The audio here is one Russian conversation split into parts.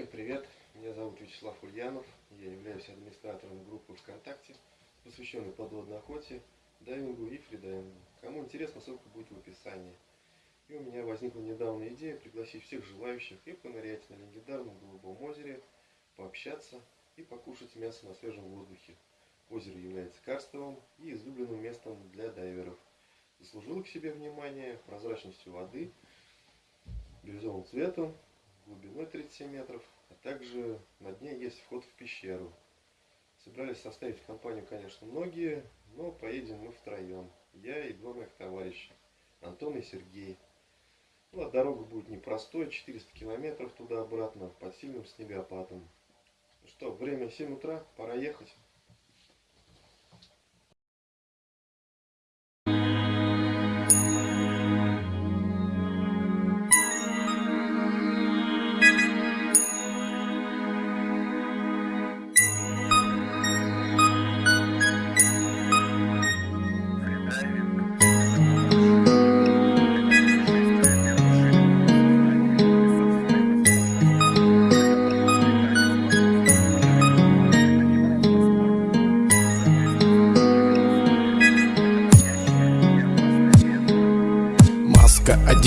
Всем привет, меня зовут Вячеслав Ульянов, я являюсь администратором группы ВКонтакте, посвященной подводной охоте, дайвингу и фридайвингу. Кому интересно, ссылка будет в описании. И у меня возникла недавно идея пригласить всех желающих и понырять на легендарном Голубом озере, пообщаться и покушать мясо на свежем воздухе. Озеро является карстовым и излюбленным местом для дайверов. Заслужило к себе внимание прозрачностью воды, бирюзовым цветом, глубиной 37 метров, а также на дне есть вход в пещеру. Собирались составить компанию, конечно, многие, но поедем мы втроем. Я и два моих товарища, Антон и Сергей. Ну, а дорога будет непростой, 400 километров туда-обратно, под сильным снегопадом. Ну что, время 7 утра, пора ехать.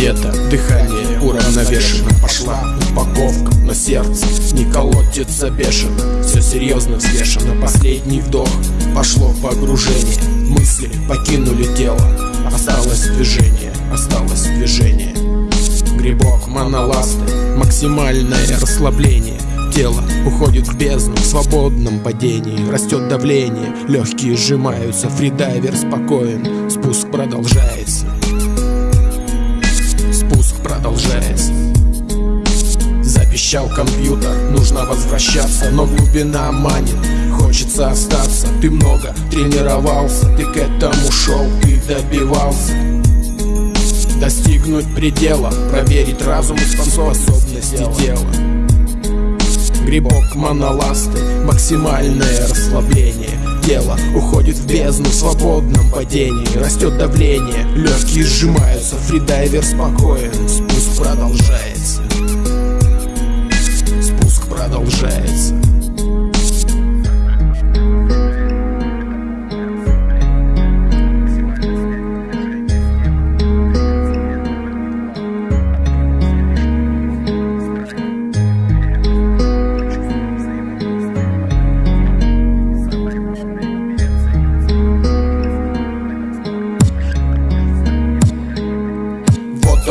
Одета, дыхание уравновешено. Пошла упаковка, но сердце не колотится бешено. Все серьезно взвешено, последний вдох Пошло погружение, мысли покинули тело. Осталось движение, осталось движение. Грибок моноласты, максимальное расслабление. Тело уходит в бездну в свободном падении. Растет давление, легкие сжимаются. Фридайвер спокоен, спуск продолжается Продолжается Запищал компьютер, нужно возвращаться Но глубина манит, хочется остаться. Ты много тренировался, ты к этому шел, ты добивался. Достигнуть предела, проверить разум и способности тела Грибок моноласты, максимальное расслабление Тело уходит в бездну в свободном падении. Растет давление, легкие сжимаются Фридайвер спокоен, продолжается. Спуск продолжается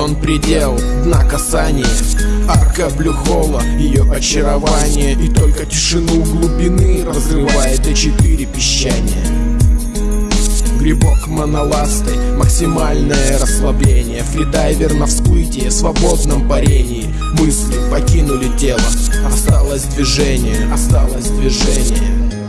он предел, дна касания Арка блюхола, ее очарование. И только тишину глубины разрывает до четыре песчания. Грибок моноласты, максимальное расслабление. Фридайвер на всплытие, свободном парении. Мысли покинули тело, осталось движение, осталось движение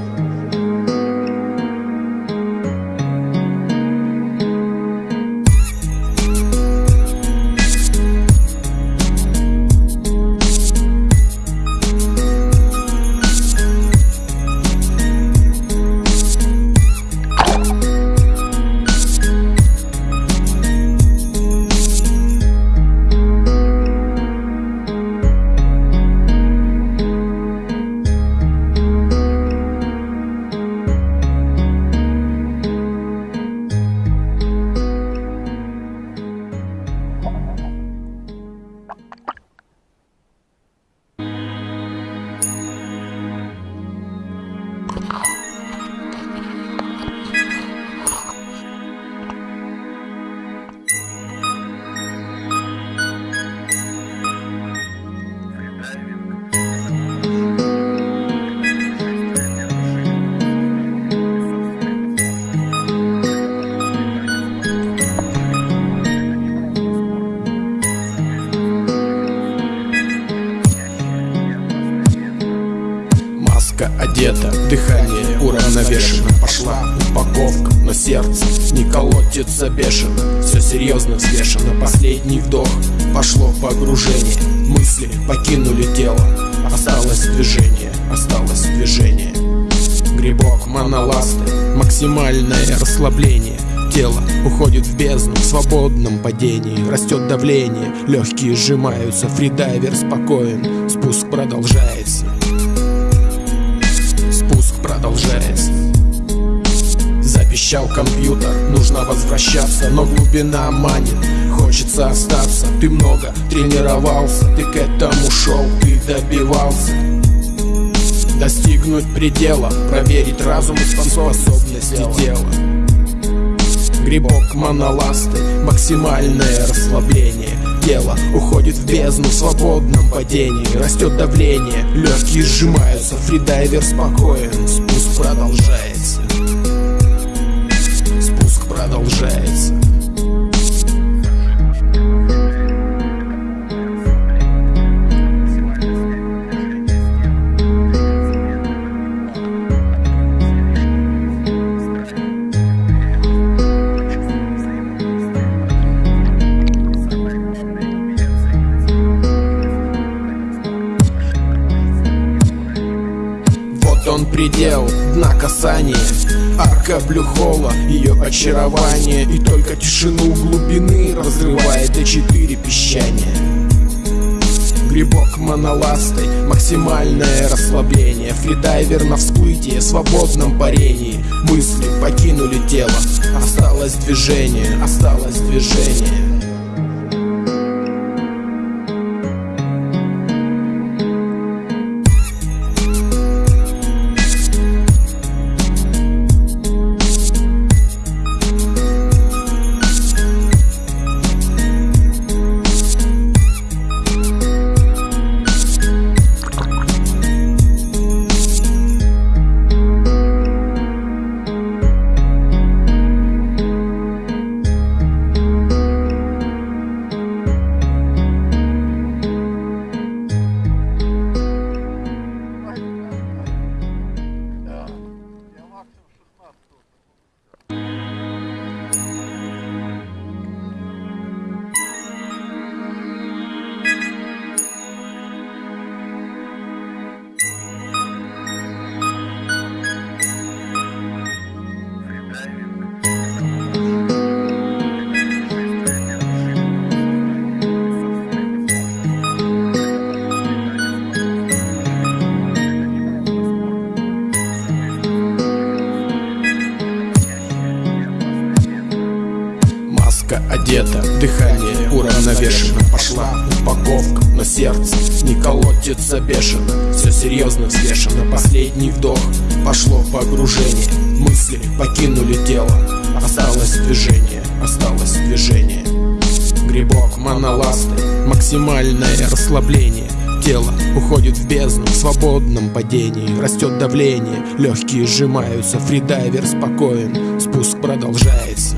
Маска одета, дыхание уравновешено. Пошла упаковка, но сердце. Не колотится бешено. Все серьезно взвешено, последний вдох. Пошло погружение, мысли покинули тело. Осталось движение, осталось движение. Грибок моноласты, максимальное расслабление. Тело уходит в бездну. В свободном падении. Растет давление, легкие сжимаются. Фридайвер спокоен, спуск продолжается продолжается. Запищал компьютер, нужно возвращаться Но глубина манит, хочется остаться. Ты много тренировался, ты к этому шел, ты добивался. Достигнуть предела, проверить разум и способности тела. Грибок моноласты, максимальное расслабление Тело уходит в бездну в свободном падении Растет давление, легкие сжимаются Фридайвер спокоен, спуск продолжается. Спуск продолжается предел дна касания Арка блюхола, ее очарование. И только тишину глубины разрывает до четыре песчания. Грибок моноластой, максимальное расслабление. Фридайвер на всплытие, свободном парении. Мысли покинули тело, осталось движение, осталось движение одета, дыхание уравновешено. Пошла упаковка, но сердце. Не колотится бешено. Все серьезно взвешено, последний вдох. Пошло погружение, мысли покинули тело. Осталось движение, осталось движение. Грибок моноласты, максимальное расслабление. Тело уходит в бездну. В свободном падении. Растет давление, легкие сжимаются. Фридайвер спокоен, спуск продолжается